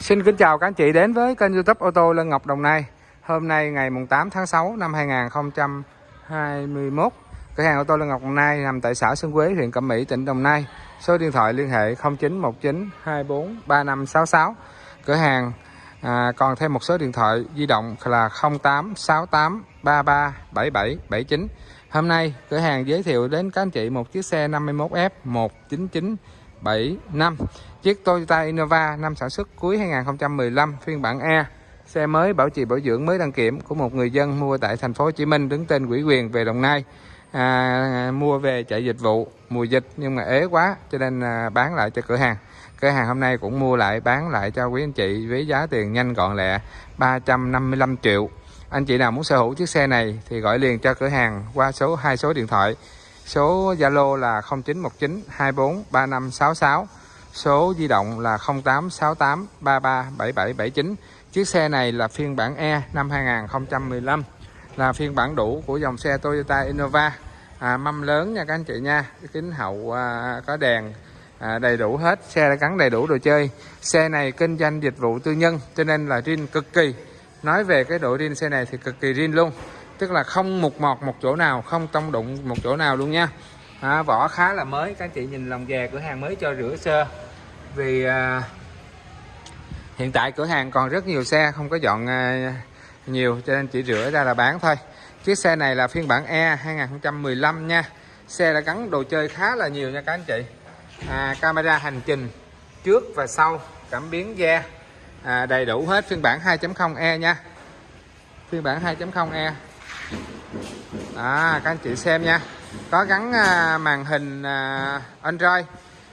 Xin kính chào các anh chị đến với kênh youtube ô tô Lân Ngọc Đồng Nai. Hôm nay ngày 8 tháng 6 năm 2021 Cửa hàng ô tô Lân Ngọc Đồng Nai nằm tại xã Xuân Quế, huyện Cẩm Mỹ, tỉnh Đồng Nai. Số điện thoại liên hệ 0919 24 3566 Cửa hàng à, còn thêm một số điện thoại di động là 0868 33 77 79 Hôm nay cửa hàng giới thiệu đến các anh chị một chiếc xe 51F 199. 19975 Chiếc Toyota Innova năm sản xuất cuối 2015 phiên bản E Xe mới bảo trì bảo dưỡng mới đăng kiểm của một người dân mua tại thành phố Hồ Chí Minh đứng tên quỹ quyền về Đồng Nai. À, mua về chạy dịch vụ mùa dịch nhưng mà ế quá cho nên à, bán lại cho cửa hàng. Cửa hàng hôm nay cũng mua lại bán lại cho quý anh chị với giá tiền nhanh gọn lẹ 355 triệu. Anh chị nào muốn sở hữu chiếc xe này thì gọi liền cho cửa hàng qua số hai số điện thoại số Zalo là 0919 24 3566 số di động là 0868 33 7779 chiếc xe này là phiên bản E năm 2015 là phiên bản đủ của dòng xe Toyota Innova. À, mâm lớn nha các anh chị nha. Kính hậu à, có đèn à, đầy đủ hết. Xe đã gắn đầy đủ đồ chơi. Xe này kinh doanh dịch vụ tư nhân cho nên là riêng cực kỳ. Nói về cái độ riêng xe này thì cực kỳ riêng luôn tức là không mục mọt một chỗ nào không tông đụng một chỗ nào luôn nha. À, vỏ khá là mới. Các anh chị nhìn lòng về cửa hàng mới cho rửa sơ. Vì à, hiện tại cửa hàng còn rất nhiều xe không có dọn à, nhiều cho nên chỉ rửa ra là bán thôi. Chiếc xe này là phiên bản E 2015 nha. Xe đã gắn đồ chơi khá là nhiều nha các anh chị. À, camera hành trình trước và sau cảm biến da à, đầy đủ hết phiên bản 2.0e nha. Phiên bản 2.0e à, các anh chị xem nha. Có gắn à, màn hình à, Android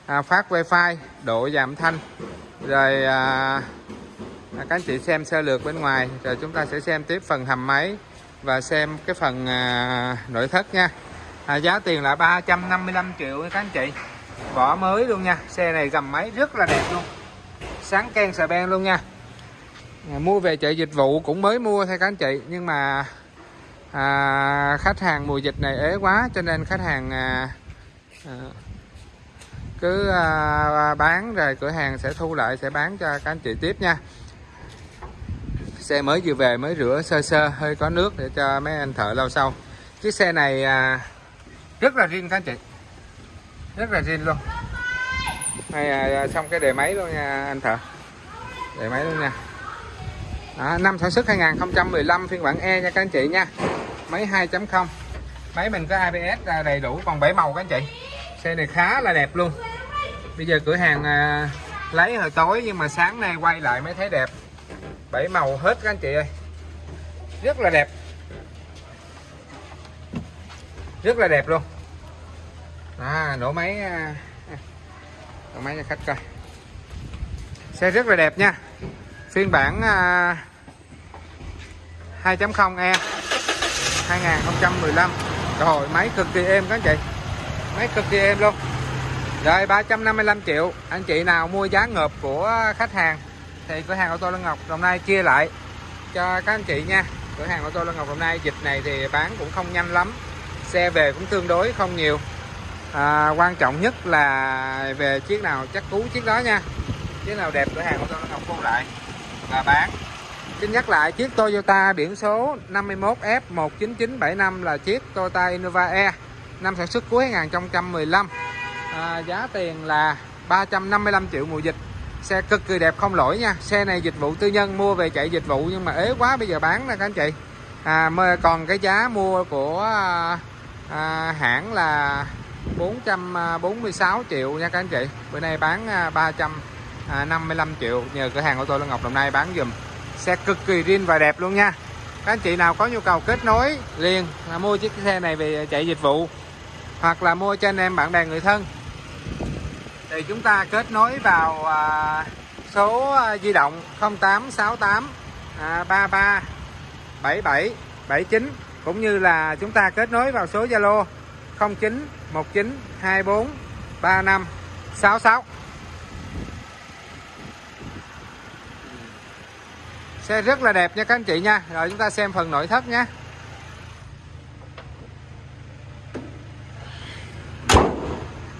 à, phát wifi độ giảm thanh. Rồi à, à, các anh chị xem sơ lược bên ngoài. Rồi chúng ta sẽ xem tiếp phần hầm máy và xem cái phần à, nội thất nha. À, giá tiền là 355 triệu các anh chị. Vỏ mới luôn nha. Xe này gầm máy rất là đẹp luôn. Sáng ken xà ben luôn nha. À, mua về chợ dịch vụ cũng mới mua thôi các anh chị. Nhưng mà à, khách hàng mùa dịch này ế quá cho nên khách hàng à, à, cứ à, bán rồi cửa hàng sẽ thu lại sẽ bán cho các anh chị tiếp nha. Xe mới vừa về mới rửa sơ sơ hơi có nước để cho mấy anh thợ lau sau. Chiếc xe này à, rất là riêng các anh chị. Rất là riêng luôn. Hay à, à, xong cái đề máy luôn nha anh thợ. Đề máy luôn nha. Đó, năm sản xuất 2015 phiên bản E nha các anh chị nha máy 2.0 máy mình có ABS đầy đủ còn bảy màu các anh chị. Xe này khá là đẹp luôn. Bây giờ cửa hàng à, lấy hồi tối nhưng mà sáng nay quay lại mới thấy đẹp. Bảy màu hết các anh chị ơi. Rất là đẹp. Rất là đẹp luôn. À, nổ máy à, nổ máy cho khách coi. Xe rất là đẹp nha. Phiên bản à, 2.0e 2015 rồi máy cực kỳ êm các anh chị. Máy cực kỳ êm luôn. Rồi 355 triệu. Anh chị nào mua giá ngợp của khách hàng thì cửa hàng ô tô Lân Ngọc Đồng Nai chia lại cho các anh chị nha. Cửa hàng ô tô Lân Ngọc Đồng Nai dịch này thì bán cũng không nhanh lắm. Xe về cũng tương đối không nhiều. À, quan trọng nhất là về chiếc nào chắc cú chiếc đó nha. Chiếc nào đẹp cửa hàng ô tô Lân Ngọc thu lại và bán xin nhắc lại chiếc Toyota biển số 51F19975 là chiếc Toyota Innova E năm sản xuất cuối 2015 à, giá tiền là 355 triệu mùa dịch. Xe cực kỳ đẹp không lỗi nha. Xe này dịch vụ tư nhân mua về chạy dịch vụ nhưng mà ế quá bây giờ bán nè các anh chị. À, còn cái giá mua của à, à, hãng là 446 triệu nha các anh chị. Bữa nay bán à, 355 à, triệu nhờ cửa hàng ô tô Lân Ngọc Đồng Nai bán dùm xe cực kỳ riêng và đẹp luôn nha. Các anh chị nào có nhu cầu kết nối liền là mua chiếc xe này về chạy dịch vụ hoặc là mua cho anh em bạn bè người thân thì chúng ta kết nối vào à, số à, di động 0868 à, 33 77 79 cũng như là chúng ta kết nối vào số Zalo 09 19 24 35 66 Xe rất là đẹp nha các anh chị nha Rồi chúng ta xem phần nội thất nhé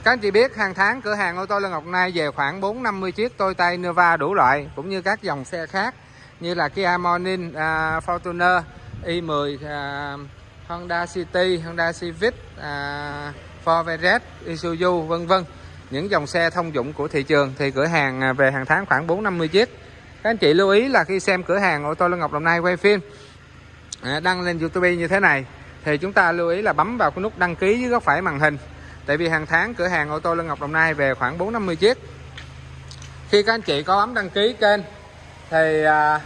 các anh chị biết hàng tháng cửa hàng ô tô Lê Ngọc Nai về khoảng 450 chiếc Toyota Innova đủ loại cũng như các dòng xe khác như là Kia Morning, uh, Fortuner, i10, uh, à, Honda City, Honda Civic, uh, Ford Everest, Isuzu vân vân. Những dòng xe thông dụng của thị trường thì cửa hàng về hàng tháng khoảng 450 chiếc. Các anh chị lưu ý là khi xem cửa hàng ô tô Lê Ngọc Đồng Nai quay phim à, đăng lên YouTube như thế này thì chúng ta lưu ý là bấm vào cái nút đăng ký dưới góc phải màn hình. Tại vì hàng tháng cửa hàng ô tô Lê Ngọc Đồng Nai về khoảng 450 chiếc. Khi các anh chị có bấm đăng ký kênh thì à,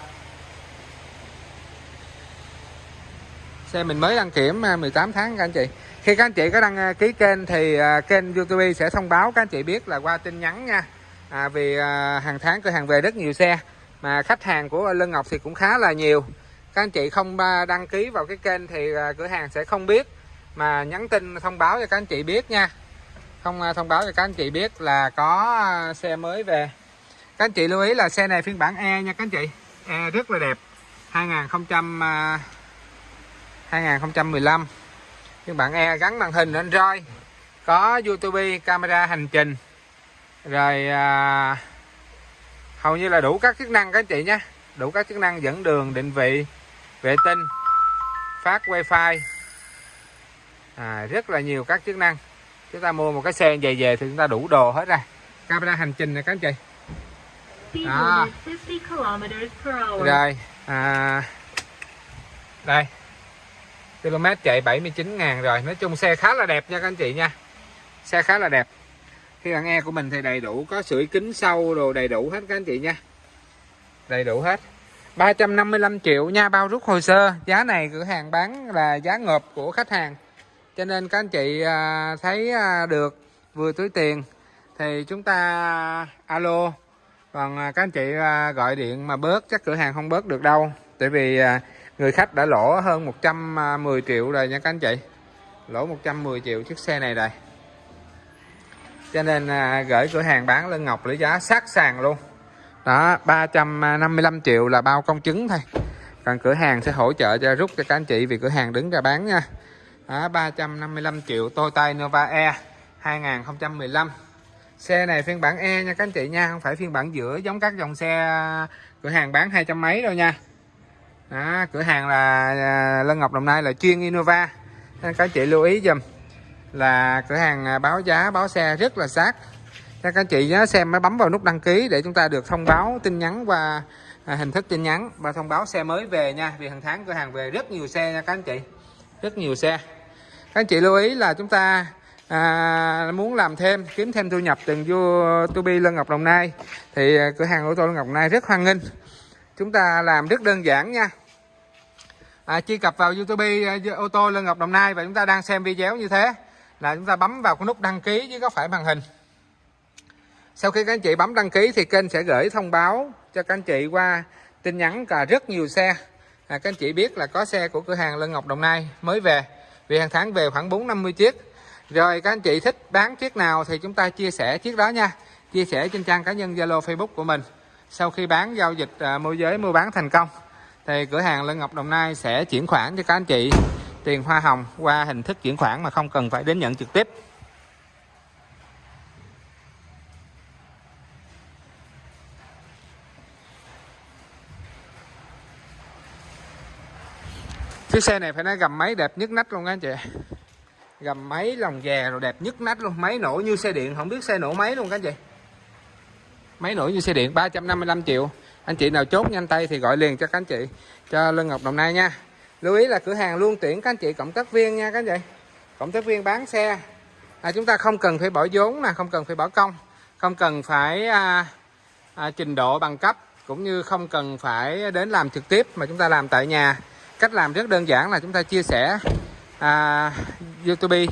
xe mình mới đăng kiểm à, 18 tháng các anh chị. Khi các anh chị có đăng à, ký kênh thì à, kênh YouTube sẽ thông báo các anh chị biết là qua tin nhắn nha. À, vì à, hàng tháng cửa hàng về rất nhiều xe mà khách hàng của Lân Ngọc thì cũng khá là nhiều. Các anh chị không đăng ký vào cái kênh thì à, cửa hàng sẽ không biết. Mà nhắn tin thông báo cho các anh chị biết nha. Không à, thông báo cho các anh chị biết là có à, xe mới về. Các anh chị lưu ý là xe này phiên bản E nha các anh chị. E rất là đẹp. 2000 2015 phiên bản E gắn màn hình Android. Có YouTube camera hành trình. Rồi à, hầu như là đủ các chức năng các anh chị nhé. Đủ các chức năng dẫn đường định vị vệ tinh phát wifi. À, rất là nhiều các chức năng. Chúng ta mua một cái xe về về thì chúng ta đủ đồ hết ra camera hành trình này các anh chị. À. rồi à, đây. Km chạy 79 ngàn rồi. Nói chung xe khá là đẹp nha các anh chị nha. Xe khá là đẹp khi bạn e của mình thì đầy đủ, có sưởi kính sâu đồ đầy đủ hết các anh chị nha. Đầy đủ hết. 355 triệu nha, bao rút hồ sơ. Giá này cửa hàng bán là giá ngợp của khách hàng. Cho nên các anh chị à, thấy à, được, vừa túi tiền, thì chúng ta à, alo. Còn các anh chị gọi điện mà bớt, chắc cửa hàng không bớt được đâu. Tại vì người khách đã lỗ hơn 110 triệu rồi nha các anh chị. Lỗ 110 triệu chiếc xe này rồi cho nên à, gửi cửa hàng bán lân ngọc lấy giá sát sàn luôn. Đó 355 triệu là bao công chứng thôi. Còn cửa hàng sẽ hỗ trợ cho rút cho các anh chị vì cửa hàng đứng ra bán nha. Đó, 355 triệu Toyota Innova E 2015 xe này phiên bản E nha các anh chị nha không phải phiên bản giữa giống các dòng xe à, cửa hàng bán hai trăm mấy đâu nha. Đó, cửa hàng là à, Lân Ngọc Đồng Nai là chuyên Innova. Nên các anh chị lưu ý dùm là cửa hàng à, báo giá báo xe rất là sát. Các anh chị nhớ xem mới bấm vào nút đăng ký để chúng ta được thông báo tin nhắn qua à, hình thức tin nhắn và thông báo xe mới về nha vì hàng tháng cửa hàng về rất nhiều xe nha các anh chị rất nhiều xe. Các anh chị lưu ý là chúng ta à, muốn làm thêm kiếm thêm thu nhập từ YouTube Lân Ngọc Đồng Nai thì à, cửa hàng ô tô Lân Ngọc Đồng Nai rất hoan nghênh. Chúng ta làm rất đơn giản nha. À, truy cập vào YouTube ô tô Lân Ngọc Đồng Nai và chúng ta đang xem video như thế là chúng ta bấm vào cái nút đăng ký dưới góc phải màn hình. Sau khi các anh chị bấm đăng ký thì kênh sẽ gửi thông báo cho các anh chị qua tin nhắn cả rất nhiều xe. À, các anh chị biết là có xe của cửa hàng Lân Ngọc Đồng Nai mới về vì hàng tháng về khoảng 450 chiếc. Rồi các anh chị thích bán chiếc nào thì chúng ta chia sẻ chiếc đó nha. Chia sẻ trên trang cá nhân Zalo Facebook của mình. Sau khi bán giao dịch à, môi giới mua bán thành công thì cửa hàng Lân Ngọc Đồng Nai sẽ chuyển khoản cho các anh chị tiền hoa hồng qua hình thức chuyển khoản mà không cần phải đến nhận trực tiếp. Chiếc xe này phải nói gầm máy đẹp nhất nách luôn các anh chị. Gầm máy lòng dè rồi đẹp nhất nách luôn. Máy nổ như xe điện, không biết xe nổ máy luôn các anh chị. Máy nổ như xe điện 355 triệu. Anh chị nào chốt nhanh tay thì gọi liền cho các anh chị, cho Lân Ngọc Đồng Nai nha lưu ý là cửa hàng luôn tuyển các anh chị cộng tác viên nha các anh chị. Cộng tác viên bán xe. À, chúng ta không cần phải bỏ vốn nè không cần phải bỏ công. Không cần phải à, à, trình độ bằng cấp cũng như không cần phải đến làm trực tiếp mà chúng ta làm tại nhà. Cách làm rất đơn giản là chúng ta chia sẻ à, YouTube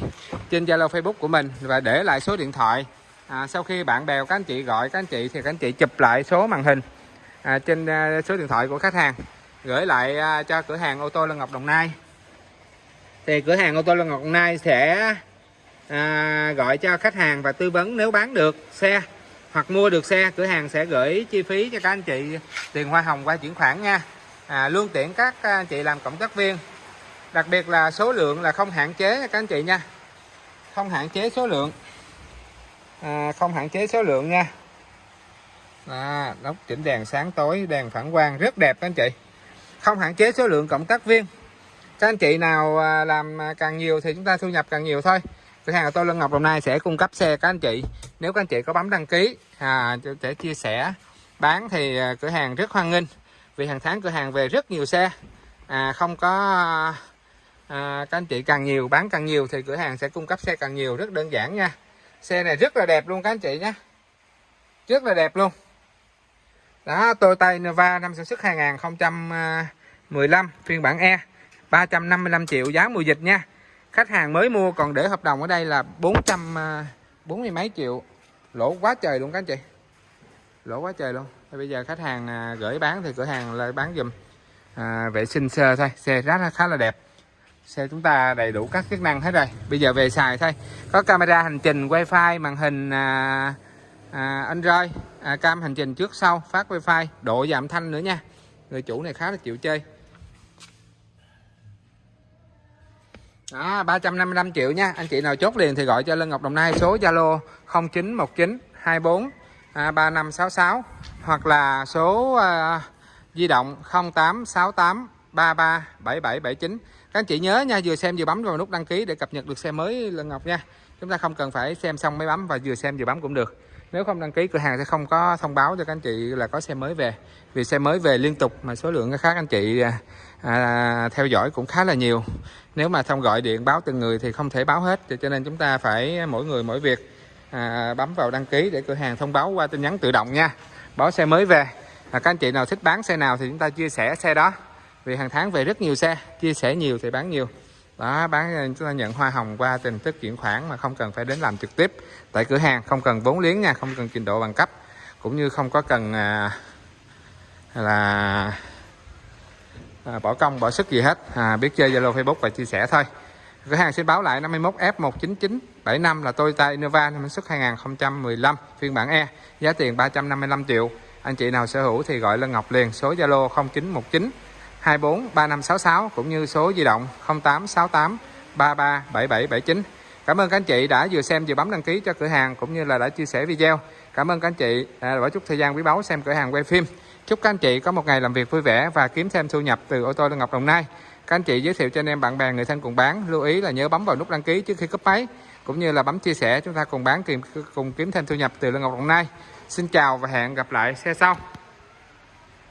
trên Zalo Facebook của mình và để lại số điện thoại. À, sau khi bạn bè các anh chị gọi các anh chị thì các anh chị chụp lại số màn hình à, trên à, số điện thoại của khách hàng gửi lại à, cho cửa hàng ô tô Lân Ngọc Đồng Nai. Thì cửa hàng ô tô Lân Ngọc Đồng Nai sẽ à, gọi cho khách hàng và tư vấn nếu bán được xe hoặc mua được xe cửa hàng sẽ gửi chi phí cho các anh chị tiền hoa hồng qua chuyển khoản nha. À, luôn tiện các anh chị làm cộng tác viên. Đặc biệt là số lượng là không hạn chế các anh chị nha. Không hạn chế số lượng. À, không hạn chế số lượng nha. À, đốc chỉnh đèn sáng tối đèn phản quang rất đẹp các anh chị không hạn chế số lượng cộng tác viên. Các anh chị nào à, làm à, càng nhiều thì chúng ta thu nhập càng nhiều thôi. Cửa hàng của tôi Lân Ngọc Đồng Nai sẽ cung cấp xe các anh chị. Nếu các anh chị có bấm đăng ký à, để chia sẻ bán thì à, cửa hàng rất hoan nghênh. Vì hàng tháng cửa hàng về rất nhiều xe. À, không có à, các anh chị càng nhiều bán càng nhiều thì cửa hàng sẽ cung cấp xe càng nhiều. Rất đơn giản nha. Xe này rất là đẹp luôn các anh chị nhé rất là đẹp luôn. Đó Toyota Innova năm sản xuất 2000 15 phiên bản E 355 triệu giá mùa dịch nha. Khách hàng mới mua còn để hợp đồng ở đây là 440 à, mấy triệu. Lỗ quá trời luôn các anh chị. Lỗ quá trời luôn. Thì bây giờ khách hàng à, gửi bán thì cửa hàng lại bán dùm à, vệ sinh sơ thôi. Xe rất là khá là đẹp. Xe chúng ta đầy đủ các chức năng hết rồi. Bây giờ về xài thôi. Có camera hành trình wifi màn hình à, à, android à, cam hành trình trước sau phát wifi độ giảm thanh nữa nha. Người chủ này khá là chịu chơi. Đó 355 triệu nha. Anh chị nào chốt liền thì gọi cho Lân Ngọc Đồng Nai số Zalo 0919 24 3566 hoặc là số uh, di động 0868 33 7779 các anh chị nhớ nha vừa xem vừa bấm vào nút đăng ký để cập nhật được xe mới Lân Ngọc nha. Chúng ta không cần phải xem xong mới bấm và vừa xem vừa bấm cũng được. Nếu không đăng ký cửa hàng sẽ không có thông báo cho các anh chị là có xe mới về. Vì xe mới về liên tục mà số lượng khác anh chị à, à, theo dõi cũng khá là nhiều. Nếu mà không gọi điện báo từng người thì không thể báo hết. Cho nên chúng ta phải mỗi người mỗi việc à, bấm vào đăng ký để cửa hàng thông báo qua tin nhắn tự động nha. Báo xe mới về. À, các anh chị nào thích bán xe nào thì chúng ta chia sẻ xe đó. Vì hàng tháng về rất nhiều xe chia sẻ nhiều thì bán nhiều. Đó bán à, chúng ta nhận hoa hồng qua tình thức chuyển khoản mà không cần phải đến làm trực tiếp tại cửa hàng. Không cần vốn liếng nha không cần trình độ bằng cấp. Cũng như không có cần à, là à, bỏ công bỏ sức gì hết. À, biết chơi zalo facebook và chia sẻ thôi. Cửa hàng xin báo lại 51 f 19975 là Toyota Innova năm xuất 2015 phiên bản E giá tiền 355 triệu. Anh chị nào sở hữu thì gọi Lân Ngọc liền số Zalo 0919 24 3566 cũng như số di động 0868 33 7779 Cảm ơn các anh chị đã vừa xem vừa bấm đăng ký cho cửa hàng cũng như là đã chia sẻ video. Cảm ơn các anh chị à, đã bỏ chút thời gian quý báu xem cửa hàng quay phim. Chúc các anh chị có một ngày làm việc vui vẻ và kiếm thêm thu nhập từ ô tô Lương Ngọc Đồng Nai. Các anh chị giới thiệu cho anh em bạn bè, người thân cùng bán. Lưu ý là nhớ bấm vào nút đăng ký trước khi cấp máy, cũng như là bấm chia sẻ, chúng ta cùng bán cùng kiếm thêm thu nhập từ Lương Ngọc Đồng Nai. Xin chào và hẹn gặp lại, xe sau.